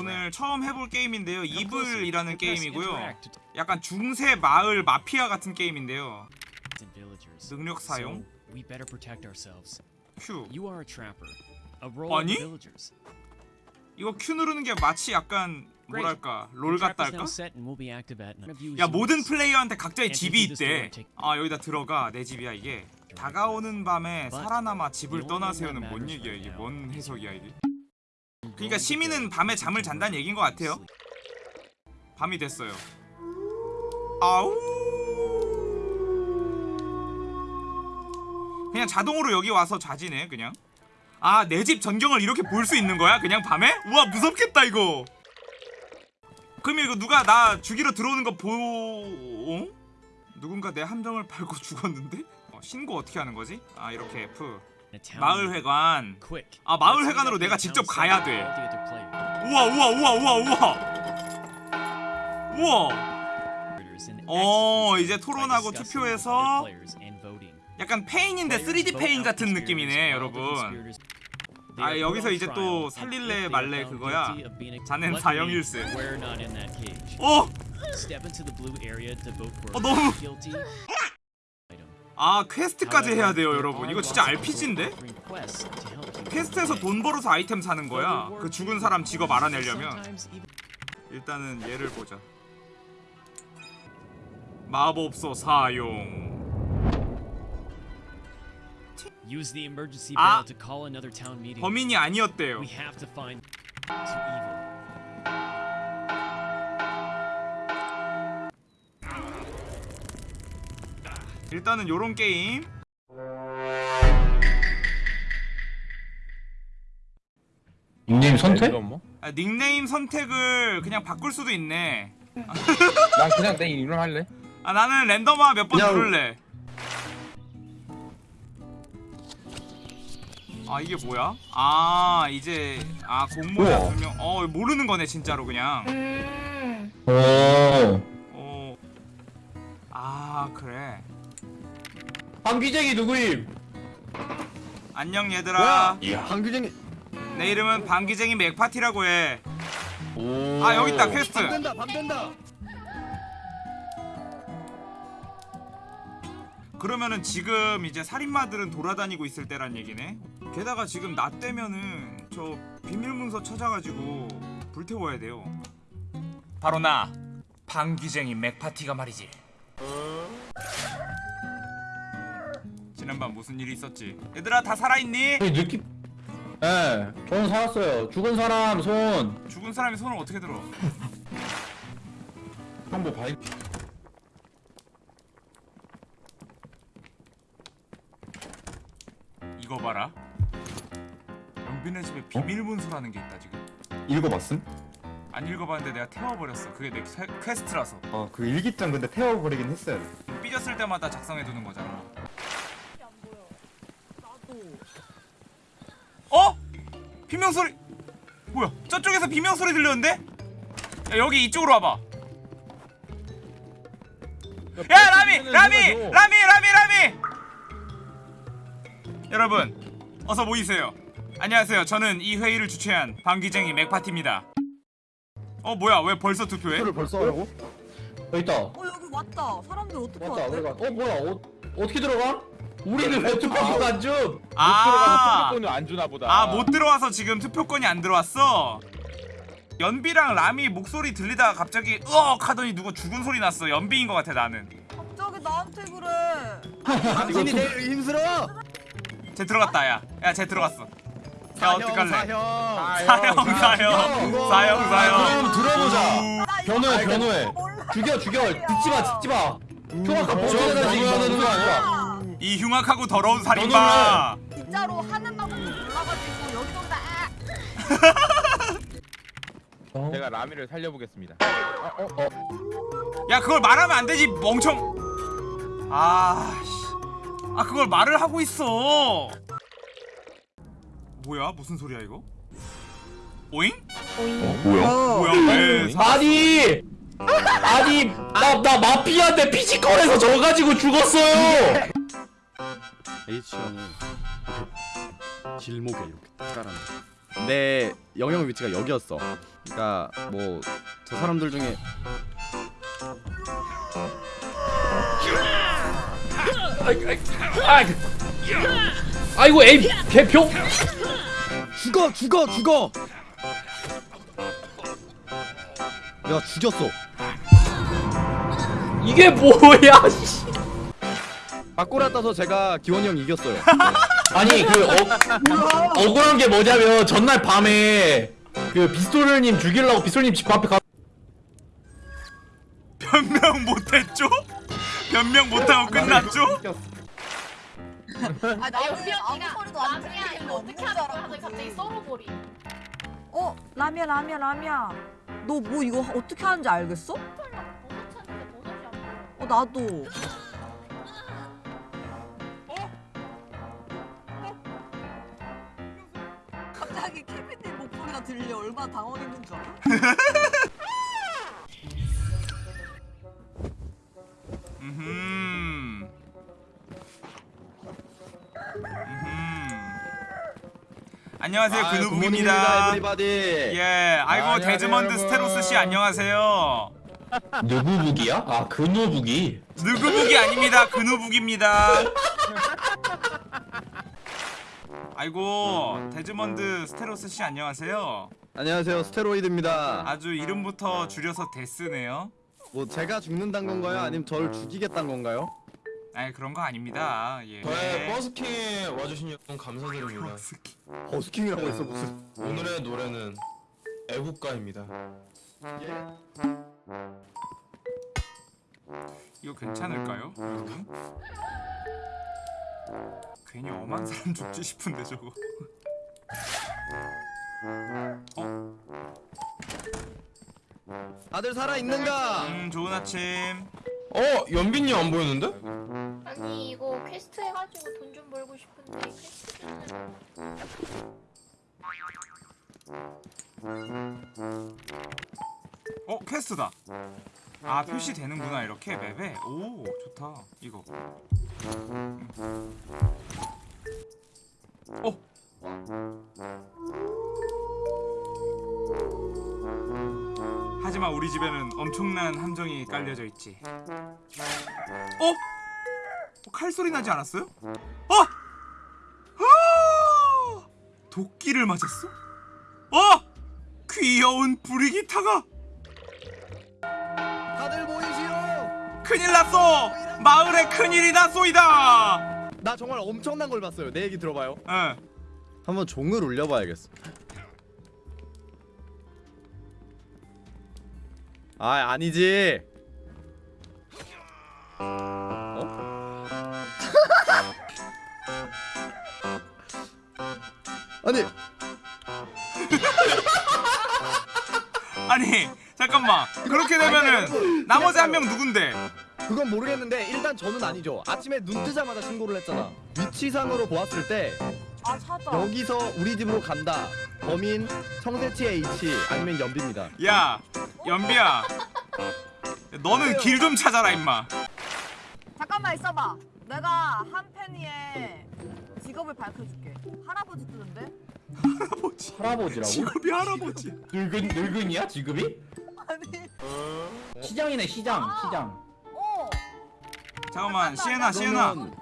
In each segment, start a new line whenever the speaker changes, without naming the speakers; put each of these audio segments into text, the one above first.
오늘 처음 해볼 게임인데요 이블이라는 게임이고요 약간 중세 마을 마피아 같은 게임인데요 능력 사용. Q
of
아니? 이거 Q 누르는 게 마치 약간 뭐랄까 롤 같다 할까? 야 모든. 플레이어한테 각자의 집이 있대 아 여기다 들어가 내 집이야 이게 다가오는 밤에 살아남아 집을 떠나세요는 뭔 얘기야 이게 뭔 해석이야 이게 그러니까
the
시민은 밤에 잠을 잔다는 얘기인 것 같아요. 밤이 됐어요 아우 그냥 자동으로 여기 와서 자지네 그냥 아 내 집 전경을 이렇게 볼 수 있는 거야 그냥 밤에? 우와 무섭겠다 이거 그럼 이거 누가 나 죽이러 들어오는 거 보... 어? 누군가 내 함정을 밟고 죽었는데? 어, 신고 어떻게 하는 거지? 아 이렇게 F 마을
meeting.
회관
Quick.
아, 마을
Let's meet
회관으로
up
내가 직접 가야 돼. 우와 우와 우와 우와 우와 우와 어, 이제 토론하고 투표해서. 약간 페인인데 3D 페인 같은 느낌이네 여러분 아, 여기서 이제 또 살릴래 말래 그거야. 자넨 사형일세. 어! 어, 너무-. 아 퀘스트까지 해야 돼요 여러분 이거 진짜 RPG인데? 퀘스트에서. 돈 벌어서 아이템 사는 거야 그 죽은 사람 직업 알아내려면 일단은 얘를 보자 마법소 사용 아! 범인이 아니었대요 일단은 요런 게임
닉네임 선택?
뭐?
아, 닉네임 선택을 그냥 바꿀 수도 있네
난 그냥 내 이름 할래.
아 나는 랜덤화 몇번
그냥-
누를래 아 이게 뭐야? 아 이제 아 공모자. 두명 어 모르는 거네 진짜로 그냥
오.
어. 아 그래
한기쟁이 누구임?
안녕 얘들아
야, 한기쟁이.
내 이름은 방기쟁이 맥파티라고 해아
오.
아, 여기 있다 퀘스트
된다, 밤 된다.
그러면은 지금 이제 살인마들은 돌아다니고 있을 때란 얘기네 게다가 지금 나 때면은 저 비밀 문서 찾아가지고 불태워야 돼요 바로 나 방귀쟁이 맥파티가 말이지 지난밤 무슨 일이 있었지 얘들아 다 살아있니?
이 느낌. 예, 저는 살았어요. 죽은 사람 손.
죽은 사람이 손을 어떻게 들어
형뭐 봐.
이거 봐라 연빈의 집에 비밀 문서라는 게 있다 지금
읽어봤음?
안 읽어봤는데 내가 태워버렸어 그게 내 퀘- 퀘스트라서
어, 그 일기장 근데 태워버리긴 했어요.
삐졌을 때마다 작성해두는 거잖아 어? 비명 소리 뭐야 저쪽에서 비명 소리 들렸는데? 야 여기 이쪽으로 와봐 야 라미 라미 라미 라미 라미 여러분 어서 모이세요 안녕하세요 저는 이 회의를 주최한 방귀쟁이 맥파티입니다 어 뭐야 왜 벌써 투표해?
투표를 벌써 하라고?
여기 있다.
어 여기 왔다. 사람들 어떻게
맞다.
왔대?
우리가. 어 뭐야? 어, 어떻게 들어가? 우리는 왜 투표권 안 줌?
아,
들어가서 투표권을 안 주나 보다.
아 못 들어와서 지금 투표권이 안 들어왔어. 연비랑 라미 목소리 들리다가 갑자기 으억 하더니 누가 죽은 소리 났어. 연비인 것 같아 나는.
갑자기 나한테 그래.
당신이 제일 힘들어!
쟤 들어갔다 야. 야 쟤 들어갔어. 야 어떡할래?
사형!
사형 사형
사형.
사형 사형.
그럼 들어보자. 변호해, 변호해. 죽여, 죽여. 듣지 마, 듣지 마. 흉악한 범죄자들 이겨야 되는 거 아니야?
이 흉악하고 더러운 살인마.
진짜로 하는 방법도 몰라가지고 여기저기 다 아,
제가 라미를 살려보겠습니다.
야 그걸 말하면 안 되지 멍청. 아 씨. 아 그걸 말을 하고 있어. 뭐야 무슨 소리야 이거? 오잉?
뭐야?
뭐야 왜? 사-
아니! 아니, 나, 나 마피아인데 피지컬에서 져가지고 죽었어요!
H형이 질목에 이렇게 딱 깔아놔 내 영역 위치가 여기였어. 그러니까 뭐저 사람들 중에
아이고 에이 개표.
죽어 죽어 죽어. 내가 죽였어.
이게 뭐야? 씨.
바꾸라 따서 제가 기원이 형 이겼어요.
아니 그 어, 억울한 게 뭐냐면 전날 밤에 그 빗솔님 죽이려고 빗솔님 집 앞에 가.
변명 못했죠? 변명 못하고 끝났죠?
아 아무 소리도 안 들리는
이거
거
어떻게 하는 거야? 갑자기 썰어버리.
어 라미야 라미야 라미야. 너 뭐 이거 어떻게 하는지 알겠어?
보여.
어 나도. 갑자기 케빈님 목소리가 들려 얼마나 당황했는 줄 알아?
음흠. 음흠. 안녕하세요 근우북입니다. 예, 아이고
안녕하세요,
데즈먼드. 스테로스 씨 안녕하세요.
누구 북이야? 아 근호 북이.
누구 북이 아닙니다. 근우북입니다. 아이고 데즈먼드 스테로스 씨 안녕하세요.
안녕하세요 스테로이드입니다.
아주 이름부터 줄여서 데스네요.
뭐 제가 죽는단 건가요? 아니면 저를 죽이겠단 건가요?
아니 그런 거 아닙니다. 예.
저의 버스킹 와주신 여러분 감사드립니다.
버스킹이라고 했어 무슨?
오늘의 노래는 애국가입니다.
이거 괜찮을까요, 여러분? 괜히 엄한 사람 죽지 싶은데 저거.
다들 살아 있는가?
음 좋은 아침.
어? 연빈이 안 보였는데?
아니 이거 퀘스트 해가지고 돈 좀 벌고 싶은데 퀘스트 좀
어 quest다. 아 표시 되는구나 이렇게 map에. 오 좋다. 이거. 음. 어. 하지만 우리 집에는 엄청난 함정이 깔려져 있지. 어? 어, 칼소리 나지 않았어요? 어! 아! 도끼를 맞았어? 어! 귀여운 브리기타가 큰일 났어! 마을에 큰일이 났소이다!
나 정말 엄청난 걸 봤어요. 내 얘기 들어봐요.
예.
한번 종을 울려봐야겠어. 아 아니지. 어? 아니
아니 잠깐만 그렇게 되면은 나머지 한 명 누군데?
그건 모르겠는데 일단 저는 아니죠. 아침에 눈 뜨자마자 신고를 했잖아. 위치상으로 보았을
때아 찾아.
여기서 우리 집으로 간다. 범인 청새치 H 아니면 연비입니다.
야 연비야 너는 길 좀 찾아라 임마
잠깐만 있어봐. 내가 한 팬이의 직업을 밝혀줄게. 할아버지 뜨는데?
할아버지
할아버지라고?
직업이 할아버지
늙은 늙은이야 지금이?
아니.
시장이네 시장 시장.
어.
잠깐만 시에나 시에나
그러면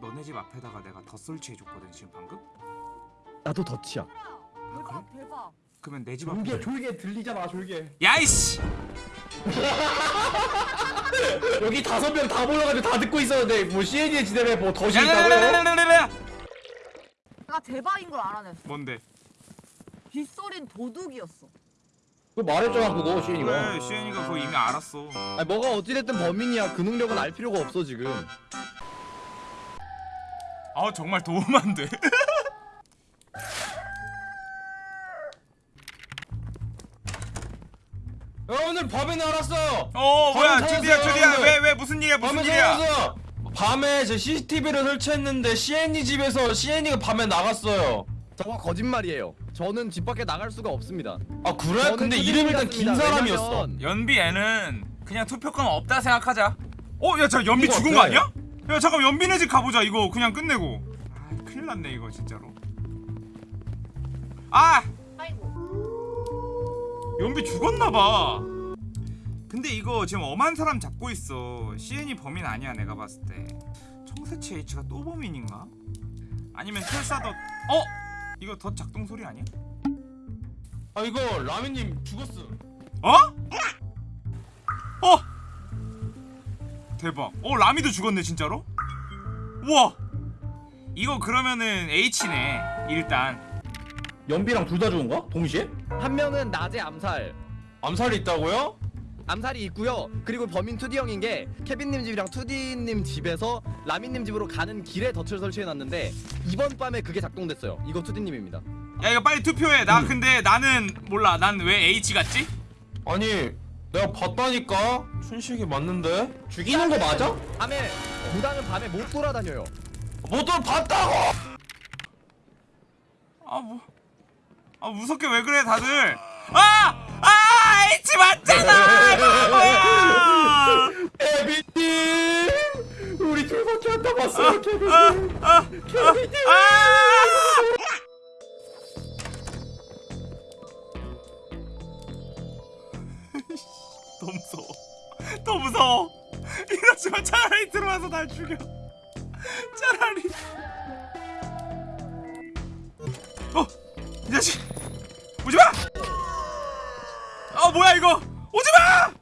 너네 집 앞에다가 내가 덧 설치해줬거든 지금 방금?
나도 덫이야.
대박 대박.
그러면 내 집 앞에
졸게 졸게 들리잖아 졸게.
야이씨
여기 다섯 명 다 몰려가지고 다 듣고 있었는데 뭐 CN의 지대에 뭐 덫이 있다고요?
야야야야야야야
내가 대박인 걸 알아냈어.
뭔데?
빗소린 도둑이었어.
그 말했잖아 그거 CN이가.
그래 시엔이가 그거 이미 알았어
아니 뭐가 어찌됐든 범인이야. 그 능력은 알 필요가 없어 지금.
아 정말 도움 안돼
야, 오늘 밤에 날았어요.
어 뭐야
밤에
드디어 드디어
오늘.
왜왜 무슨 일이야 무슨
밤에
일이야.
밤에 제 CCTV를 설치했는데 CN이 집에서 CN이가 밤에 나갔어요.
저거 거짓말이에요. 저는 집 밖에 나갈 수가 없습니다.
아 그래?
저는
근데 이름이 일단 긴. 사람이었어.
왜냐면
연비 애는 그냥 투표권 없다 생각하자. 어, 야, 자 연비
이거
죽은 거
어때?
아니야? 야, 잠깐 연비네 집 가보자. 이거 그냥 끝내고. 아, 큰일 났네 이거 진짜로. 아
아이고.
연비 죽었나봐 근데 이거 지금 엄한 사람 잡고 있어 CN이 범인 아니야 내가 봤을 때 청새치 H가 또 범인인가? 아니면 설사 더 어? 이거 더 작동 소리 아니야?
아 이거 라미님 죽었어.
어? 어? 대박 어 라미도 죽었네 진짜로? 우와 이거 그러면은 H네 일단
연비랑 둘 다 죽은 거야? 동시에?
한 명은 낮에 암살.
암살이 있다고요?
암살이 있고요. 그리고 범인 2D 형인 게 케빈님 집이랑 2D님 집에서 라민님 집으로 가는 길에 덫을 설치해놨는데 이번 밤에 그게 작동됐어요. 이거 2D님입니다.
야 이거 빨리 투표해 나 근데 나는 몰라 난 왜 H 같지?
아니 내가 봤다니까 춘식이 맞는데
죽이는 거 맞아?
밤에 무당은 밤에 못 돌아다녀요.
모두 봤다고.
아 뭐. 아 무섭게 왜 그래 다들? 아! 아! H 맞잖아! 바보야!
케빈님! 우리 둘밖에 안 남았어요, 케빈님!
아! 아! 더 무서워. 더 무서워. 이러지만 차라리 들어와서 날 죽여. 차라리. 어, 이 자식. 오지 마. 아 뭐야 이거? 오지 마.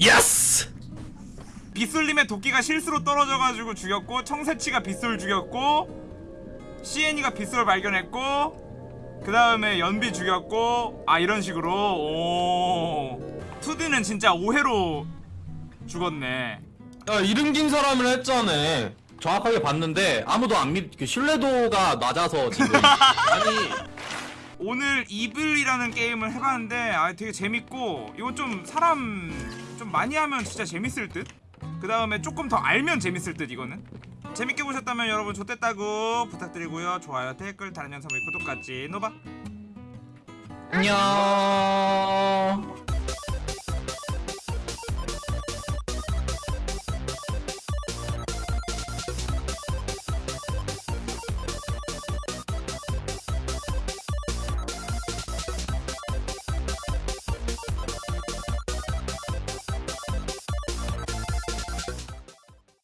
Yes!
빗솔님의 도끼가 실수로 떨어져가지고 죽였고 청새치가 빗솔 죽였고 CN이가 빗솔 발견했고 그 다음에 연비 죽였고 아 이런 식으로 오 투디는 진짜 오해로 죽었네
야 이름 긴 사람을 했잖아.
정확하게 봤는데 아무도 안 믿... 그 신뢰도가 낮아서 지금.
아니
오늘 이블이라는 게임을 해봤는데 아 되게 재밌고 이건 좀 사람 좀 많이 하면 진짜 재밌을 듯? 그 다음에 조금 더 알면 재밌을 듯 이거는? 재밌게 보셨다면 여러분 좋댔다고 부탁드리고요. 좋아요 댓글 다른 영상 의 구독까지. 노바.
안녕